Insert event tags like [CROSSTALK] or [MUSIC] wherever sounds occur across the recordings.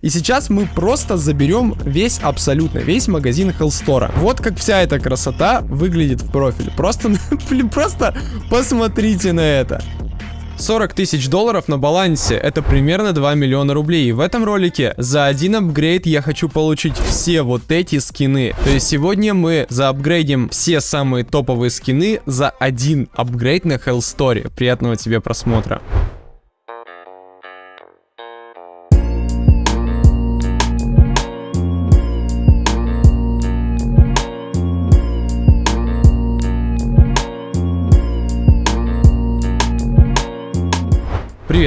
И сейчас мы просто заберем весь, абсолютно весь магазин Hellstore. Вот как вся эта красота выглядит в профиле. Просто, [LAUGHS] блин, просто посмотрите на это. 40 тысяч долларов на балансе, это примерно 2 миллиона рублей. И в этом ролике за один апгрейд я хочу получить все вот эти скины. То есть сегодня мы заапгрейдим все самые топовые скины за один апгрейд на Hellstory. Приятного тебе просмотра.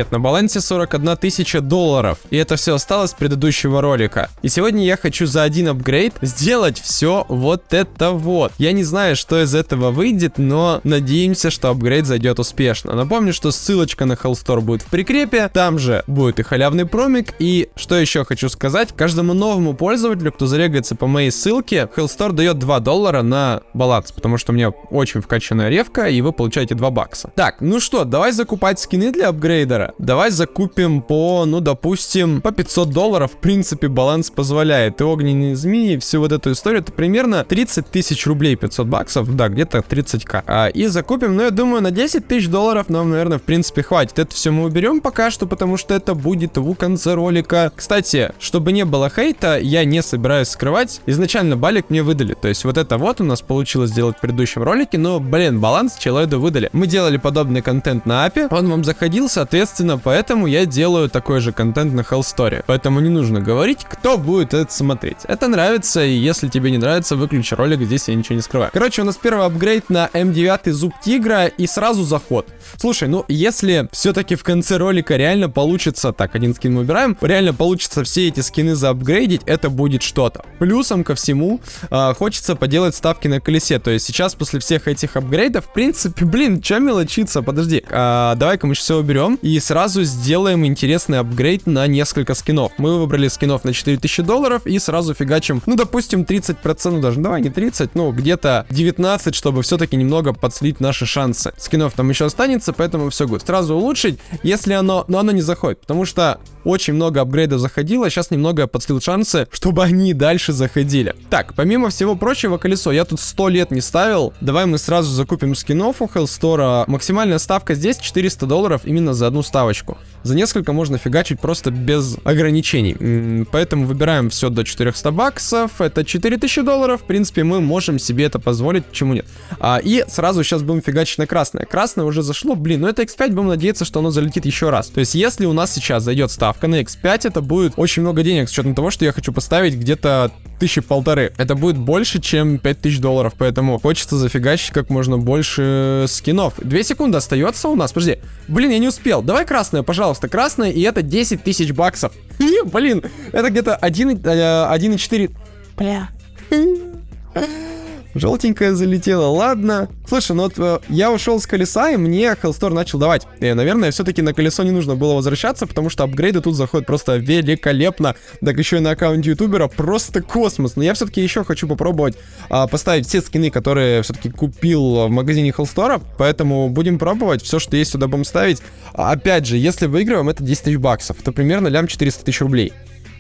Привет, на балансе 41 тысяча долларов, и это все осталось с предыдущего ролика. И сегодня я хочу за один апгрейд сделать все вот это вот. Я не знаю, что из этого выйдет, но надеемся, что апгрейд зайдет успешно. Напомню, что ссылочка на Hellstore будет в прикрепе, там же будет и халявный промик, и что еще хочу сказать, каждому новому пользователю, кто зарегается по моей ссылке, Hellstore дает 2 доллара на баланс, потому что у меня очень вкачанная ревка, и вы получаете 2 бакса. Так, ну что, давай закупать скины для апгрейда трейдера. Давай закупим по, ну, допустим, по 500 долларов. В принципе, баланс позволяет. И огненные змеи, всю вот эту историю, это примерно 30 тысяч рублей, 500 баксов. Да, где-то 30к. А, и закупим, ну, я думаю, на 10 тысяч долларов нам, наверное, в принципе, хватит. Это все мы уберем пока что, потому что это будет в конце ролика. Кстати, чтобы не было хейта, я не собираюсь скрывать. Изначально балик мне выдали. То есть вот это вот у нас получилось сделать в предыдущем ролике, но, блин, баланс человеку выдали. Мы делали подобный контент на апе, он вам заходил, соответственно, Соответственно, поэтому я делаю такой же контент на Hellstory. Поэтому не нужно говорить, кто будет это смотреть. Это нравится, и если тебе не нравится, выключи ролик, здесь я ничего не скрываю. Короче, у нас первый апгрейд на М9 зуб тигра и сразу заход. Слушай, ну если все-таки в конце ролика реально получится, так, один скин мы убираем, реально получится все эти скины заапгрейдить, это будет что-то. Плюсом ко всему, э, хочется поделать ставки на колесе, то есть сейчас после всех этих апгрейдов, в принципе, блин, что мелочиться, подожди, э, давай-ка мы все уберем и сразу сделаем интересный апгрейд на несколько скинов. Мы выбрали скинов на 4000 долларов и сразу фигачим, ну, допустим, 30%, даже, давай не 30, ну, где-то 19, чтобы все-таки немного подслить наши шансы. Скинов там еще останется, поэтому все будет. Сразу улучшить, если оно, но оно не заходит, потому что очень много апгрейдов заходило, сейчас немного подслил шансы, чтобы они дальше заходили. Так, помимо всего прочего, колесо я тут 100 лет не ставил. Давай мы сразу закупим скинов у Hellstore. Максимальная ставка здесь 400 долларов именно за одну ставочку. За несколько можно фигачить просто без ограничений. Поэтому выбираем все до 400 баксов. Это 4000 долларов. В принципе, мы можем себе это позволить, почему нет. А, и сразу сейчас будем фигачить на красное. Красное уже зашло, блин, но это X5, будем надеяться, что оно залетит еще раз. То есть, если у нас сейчас зайдет ставка на X5 это будет очень много денег, с учетом того, что я хочу поставить где-то тысячи полторы. Это будет больше, чем 5000 долларов, поэтому хочется зафигачить как можно больше скинов. Две секунды остается у нас, подожди. Блин, я не успел. Давай красное, пожалуйста, красное, и это 10 тысяч баксов. [LAUGHS] Блин, это где-то 1,4... Э, Бля. [LAUGHS] Желтенькая залетела, ладно. Слушай, ну вот э, я ушел с колеса, и мне Hellstore начал давать. И, наверное, все-таки на колесо не нужно было возвращаться, потому что апгрейды тут заходят просто великолепно. Так еще и на аккаунте ютубера просто космос. Но я все-таки еще хочу попробовать а, поставить все скины, которые все-таки купил в магазине Hellstore. Поэтому будем пробовать. Все, что есть, сюда будем ставить. А, опять же, если выигрываем, это 10 тысяч баксов. Это примерно лям 400 тысяч рублей.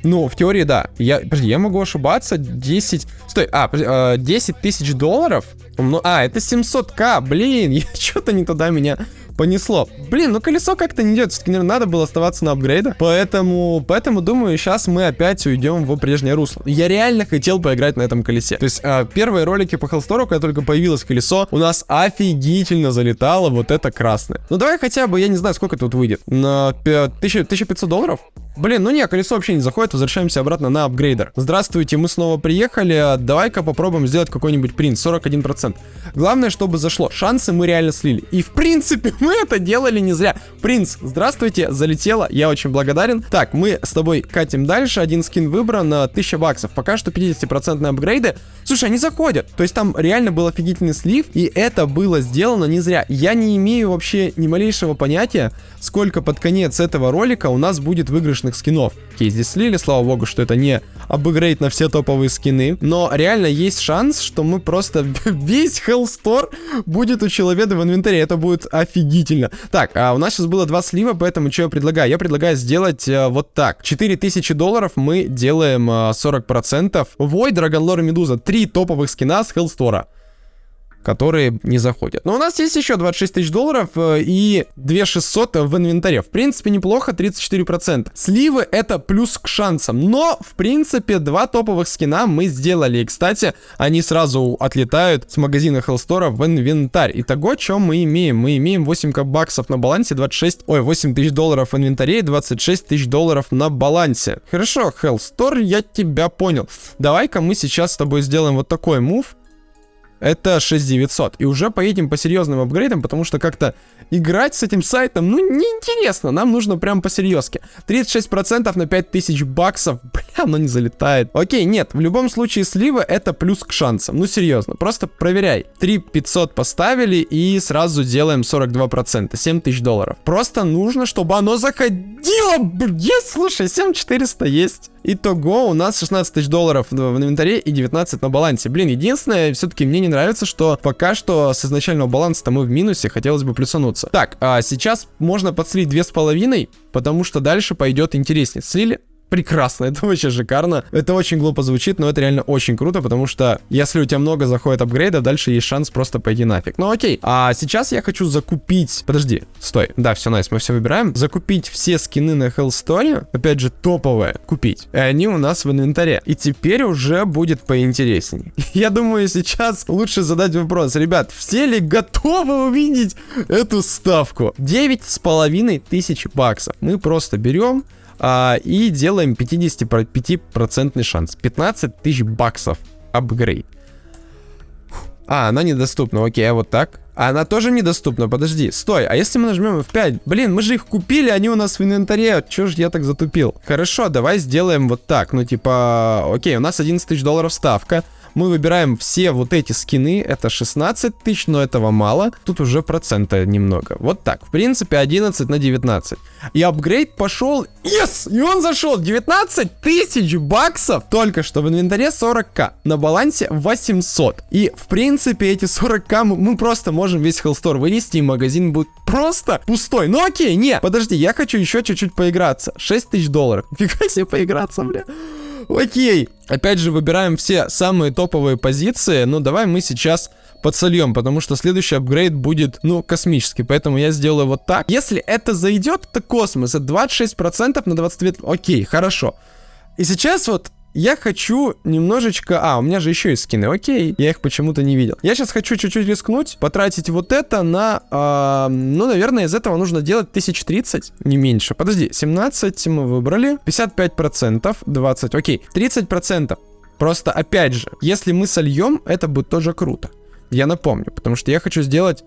Ну, в теории, да. Я, подожди, я могу ошибаться. 10... Стой, а, 10 э, тысяч долларов? А, это 700к, блин, [LAUGHS] я что-то не туда меня понесло. Блин, ну колесо как-то не идет, все-таки, наверное, надо было оставаться на апгрейдах. Поэтому, поэтому, думаю, сейчас мы опять уйдем в прежнее русло. Я реально хотел поиграть на этом колесе. То есть, э, первые ролики по Hellstore, когда только появилось колесо, у нас офигительно залетало вот это красное. Ну давай хотя бы, я не знаю, сколько тут выйдет. На 1500 долларов? Блин, ну не, колесо вообще не заходит, возвращаемся обратно на апгрейдер. Здравствуйте, мы снова приехали, давай-ка попробуем сделать какой-нибудь принт, 41%. Главное, чтобы зашло, шансы мы реально слили. И в принципе, [LAUGHS] мы это делали не зря. Принц, здравствуйте, залетело, я очень благодарен. Так, мы с тобой катим дальше, один скин выбран, на 1000 баксов. Пока что 50% апгрейды. Слушай, они заходят, то есть там реально был офигительный слив, и это было сделано не зря. Я не имею вообще ни малейшего понятия, сколько под конец этого ролика у нас будет выигрыш топовышных скинов. Окей, здесь слили, слава богу, что это не апгрейд на все топовые скины. Но реально есть шанс, что мы просто [LAUGHS] весь Hellstore будет у человека в инвентаре. Это будет офигительно. Так, а у нас сейчас было два слива, поэтому что я предлагаю? Я предлагаю сделать э, вот так. 4000 долларов мы делаем э, 40%. Void, Dragon Lore, Медуза. Три топовых скина с Hellstore которые не заходят. Но у нас есть еще 26 тысяч долларов э, и 2600 в инвентаре. В принципе, неплохо, 34%. Сливы это плюс к шансам. Но, в принципе, два топовых скина мы сделали. И, кстати, они сразу отлетают с магазина Hellstore в инвентарь. Итого, что мы имеем? Мы имеем 8 баксов на балансе, 26... Ой, 8 тысяч долларов в инвентаре и 26 тысяч долларов на балансе. Хорошо, Hellstore, я тебя понял. Давай-ка мы сейчас с тобой сделаем вот такой мув это 6900. И уже поедем по серьезным апгрейдам, потому что как-то играть с этим сайтом, ну, неинтересно. Нам нужно прям по серьезке. 36% на 5000 баксов. [LAUGHS] Бля, оно не залетает. Окей, нет, в любом случае слива это плюс к шансам. Ну, серьезно, просто проверяй. 3500 поставили и сразу делаем 42%. 7000 долларов. Просто нужно, чтобы оно заходило. Есть, слушай, 7400 есть. Итого у нас 16 тысяч долларов в инвентаре и 19 на балансе. Блин, единственное, все-таки мне не нравится, что пока что с изначального баланса мы в минусе, хотелось бы плюсануться. Так, а сейчас можно подслить две с половиной, потому что дальше пойдет интереснее. Слили? Прекрасно, [LAUGHS] это вообще шикарно. Это очень глупо звучит, но это реально очень круто, потому что если у тебя много заходит апгрейдов, дальше есть шанс просто пойти нафиг. Ну окей, а сейчас я хочу закупить... Подожди, стой. Да, все, найс, мы все выбираем. Закупить все скины на Hellstone, опять же, топовые, купить. И они у нас в инвентаре. И теперь уже будет поинтересней. [LAUGHS] Я думаю, сейчас лучше задать вопрос. Ребят, все ли готовы увидеть эту ставку? 9 с половиной тысяч баксов. Мы просто берем а, и делаем 55% шанс. 15 тысяч баксов апгрейд. А, она недоступна, окей, а вот так? А она тоже недоступна, подожди, стой, а если мы нажмем F5? Блин, мы же их купили, они у нас в инвентаре, чё ж я так затупил? Хорошо, давай сделаем вот так, ну типа, окей, у нас 11 тысяч долларов ставка, мы выбираем все вот эти скины, это 16 тысяч, но этого мало, тут уже процента немного. Вот так, в принципе 11 на 19. И апгрейд пошел, yes, и он зашел, 19 тысяч баксов, только что в инвентаре 40к, на балансе 800. И в принципе эти 40к мы, просто можем весь Hellstore вынести, и магазин будет просто пустой. Ну окей, не, подожди, я хочу еще чуть-чуть поиграться. 6 тысяч долларов, [LAUGHS] фига себе поиграться, бля. Окей. Опять же, выбираем все самые топовые позиции. Ну, давай мы сейчас подсольем, потому что следующий апгрейд будет, ну, космический. Поэтому я сделаю вот так. Если это зайдет, это космос. Это 26% на 22... Окей, хорошо. И сейчас вот я хочу немножечко... А, у меня же еще есть скины, окей. Я их почему-то не видел. Я сейчас хочу чуть-чуть рискнуть, потратить вот это на... Э, ну, наверное, из этого нужно делать 1030, не меньше. Подожди, 17 мы выбрали. 55%, 20, окей. 30%. Просто, опять же, если мы сольем, это будет тоже круто. Я напомню, потому что я хочу сделать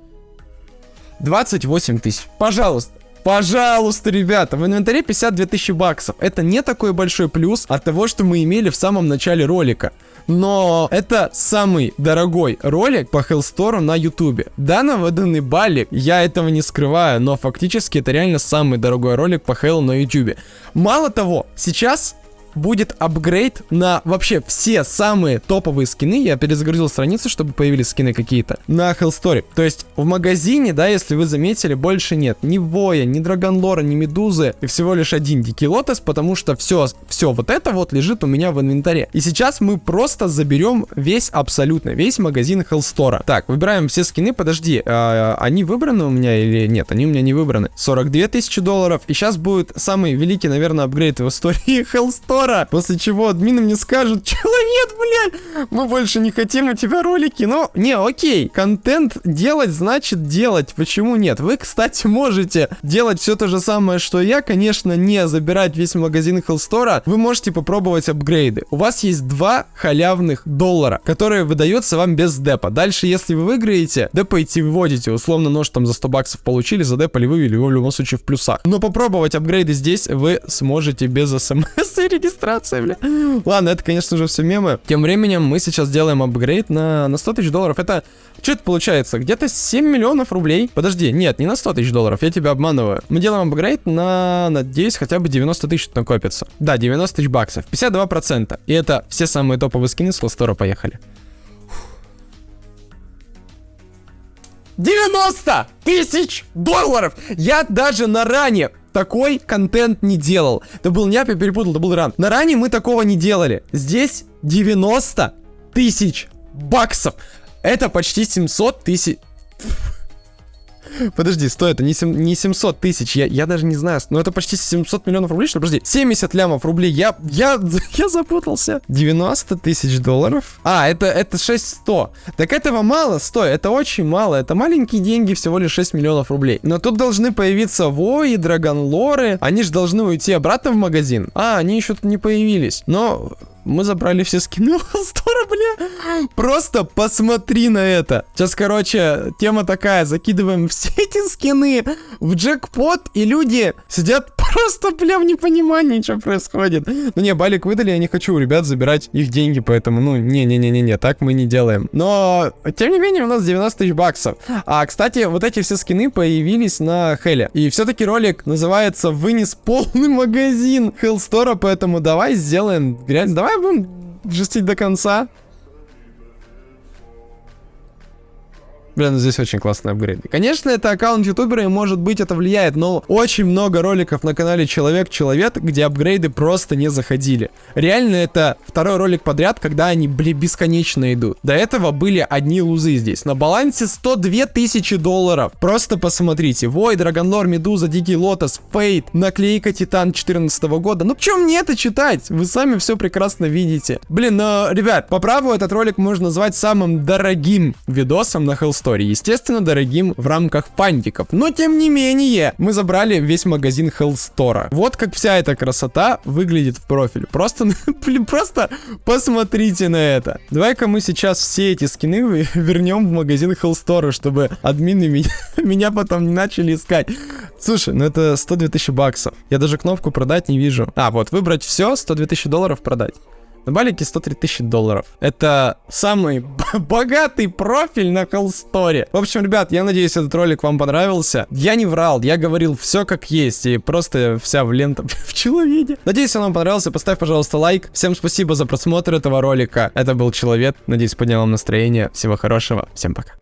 28 тысяч. Пожалуйста. Пожалуйста, ребята, в инвентаре 52 тысячи баксов. Это не такой большой плюс от того, что мы имели в самом начале ролика. Но это самый дорогой ролик по Hellstore на ютубе. Да, на выданный балик, я этого не скрываю, но фактически это реально самый дорогой ролик по Hell на ютубе. Мало того, сейчас будет апгрейд на вообще все самые топовые скины. Я перезагрузил страницу, чтобы появились скины какие-то на Hellstory. То есть в магазине, да, если вы заметили, больше нет ни Воя, ни Драгонлора, ни Медузы. И всего лишь один Дикий Лотос, потому что все, все вот это вот лежит у меня в инвентаре. И сейчас мы просто заберем весь, абсолютно весь магазин Hellstore. Так, выбираем все скины. Подожди, а, они выбраны у меня или нет? Они у меня не выбраны. 42 тысячи долларов. И сейчас будет самый великий, наверное, апгрейд в истории [LAUGHS] Hellstore скоро. После чего админы мне скажут, [LAUGHS] человек, блядь, мы больше не хотим у тебя ролики. Ну, не, окей, контент делать значит делать. Почему нет? Вы, кстати, можете делать все то же самое, что я. Конечно, не забирать весь магазин Hellstore. Вы можете попробовать апгрейды. У вас есть два халявных доллара, которые выдаются вам без депа. Дальше, если вы выиграете, депаете выводите. Условно, нож там за 100 баксов получили, за депали вывели в любом случае в плюсах. Но попробовать апгрейды здесь вы сможете без [LAUGHS] смс и регистрация, бля. [LAUGHS] Ладно, это, конечно же, все мемы. Тем временем мы сейчас делаем апгрейд на, на 100 тысяч долларов. Это, что это получается? Где-то 7 миллионов рублей. Подожди, нет, не на 100 тысяч долларов, я тебя обманываю. Мы делаем апгрейд на, надеюсь, хотя бы 90 тысяч накопится. Да, 90 тысяч баксов, 52%. И это все самые топовые скины с Ластора, поехали. 90 тысяч долларов! Я даже на ране такой контент не делал. Это был не я перепутал, это был ран. На ране мы такого не делали. Здесь 90 тысяч баксов. Это почти 700 тысяч... Подожди, стой, это не, 7, не 700 тысяч, я, я даже не знаю, но это почти 700 миллионов рублей, что? Подожди, 70 лямов рублей, я, я, [LAUGHS] я запутался. 90 тысяч долларов? А, это, это 600. Так этого мало, стой, это очень мало, это маленькие деньги, всего лишь 6 миллионов рублей. Но тут должны появиться Вои, Драгонлоры, они же должны уйти обратно в магазин. А, они еще тут не появились. Но мы забрали все скины [LAUGHS] Стора, бля. Просто посмотри на это. Сейчас, короче, тема такая. Закидываем [LAUGHS] все эти скины в джекпот, и люди сидят [LAUGHS] просто, бля, в непонимании, что происходит. Ну не, балик выдали, я не хочу у ребят забирать их деньги, поэтому, ну, не-не-не-не-не, так мы не делаем. Но, тем не менее, у нас 90 тысяч баксов. А, кстати, вот эти все скины появились на Хеле. И все-таки ролик называется «Вынес полный [LAUGHS] магазин Хеллстора», поэтому давай сделаем грязь, давай будем жестить до конца. Блин, ну здесь очень классный апгрейд. Конечно, это аккаунт ютубера, и может быть это влияет, но очень много роликов на канале Человек-Человек, где апгрейды просто не заходили. Реально, это второй ролик подряд, когда они, блин, бесконечно идут. До этого были одни лузы здесь. На балансе 102 тысячи долларов. Просто посмотрите. Вой, Драгонлор, Медуза, Дикий Лотос, Фейт, наклейка Титан 14 года. Ну, чем мне это читать? Вы сами все прекрасно видите. Блин, но, ребят, по праву этот ролик можно назвать самым дорогим видосом на Hellstorm истории. Естественно, дорогим в рамках пантиков. Но тем не менее, мы забрали весь магазин Hellstore. Вот как вся эта красота выглядит в профиле. Просто, [LAUGHS] просто посмотрите на это. Давай-ка мы сейчас все эти скины вернем в магазин Hellstore, чтобы админы меня, [LAUGHS] меня потом не начали искать. Слушай, ну это 102 тысячи баксов. Я даже кнопку продать не вижу. А, вот, выбрать все, 102 тысячи долларов продать. На балике 103 тысячи долларов. Это самый [LAUGHS] богатый профиль на Холсторе. В общем, ребят, я надеюсь, этот ролик вам понравился. Я не врал, я говорил все как есть. И просто вся в лента [LAUGHS] в человеке. Надеюсь, он вам понравился. Поставь, пожалуйста, лайк. Всем спасибо за просмотр этого ролика. Это был Человек. Надеюсь, поднял вам настроение. Всего хорошего. Всем пока.